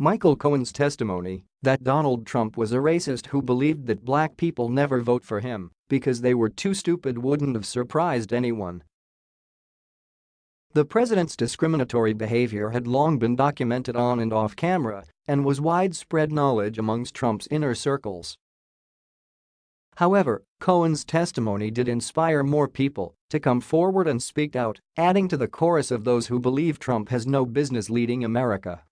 Michael Cohen's testimony that Donald Trump was a racist who believed that black people never vote for him because they were too stupid wouldn't have surprised anyone. The president's discriminatory behavior had long been documented on and off camera and was widespread knowledge amongst Trump's inner circles. However, Cohen's testimony did inspire more people to come forward and speak out, adding to the chorus of those who believe Trump has no business leading America.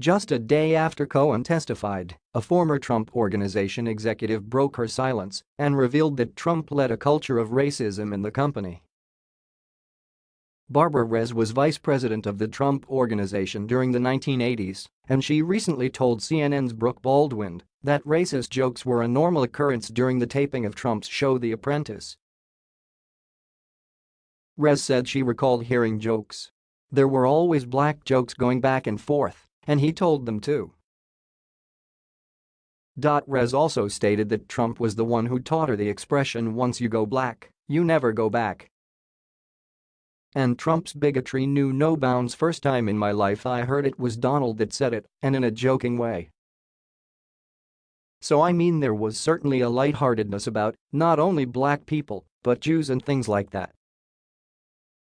Just a day after Cohen testified, a former Trump Organization executive broke her silence and revealed that Trump led a culture of racism in the company. Barbara Res was vice president of the Trump Organization during the 1980s, and she recently told CNN's Brooke Baldwin that racist jokes were a normal occurrence during the taping of Trump's show The Apprentice. Res said she recalled hearing jokes. There were always black jokes going back and forth and he told them to. Res also stated that Trump was the one who taught her the expression once you go black, you never go back. And Trump's bigotry knew no bounds first time in my life I heard it was Donald that said it, and in a joking way. So I mean there was certainly a lightheartedness about not only black people, but Jews and things like that.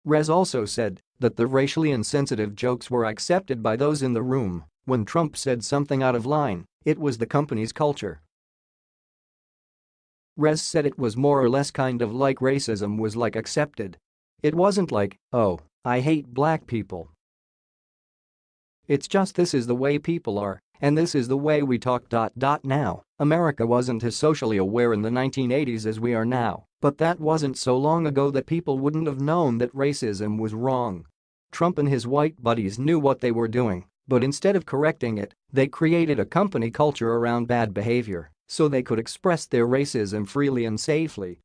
Res also said that the racially insensitive jokes were accepted by those in the room when Trump said something out of line, it was the company's culture. Res said it was more or less kind of like racism was like accepted. It wasn't like, oh, I hate black people. It's just this is the way people are, and this is the way we talk. Now, America wasn't as socially aware in the 1980s as we are now, but that wasn't so long ago that people wouldn't have known that racism was wrong. Trump and his white buddies knew what they were doing, but instead of correcting it, they created a company culture around bad behavior so they could express their racism freely and safely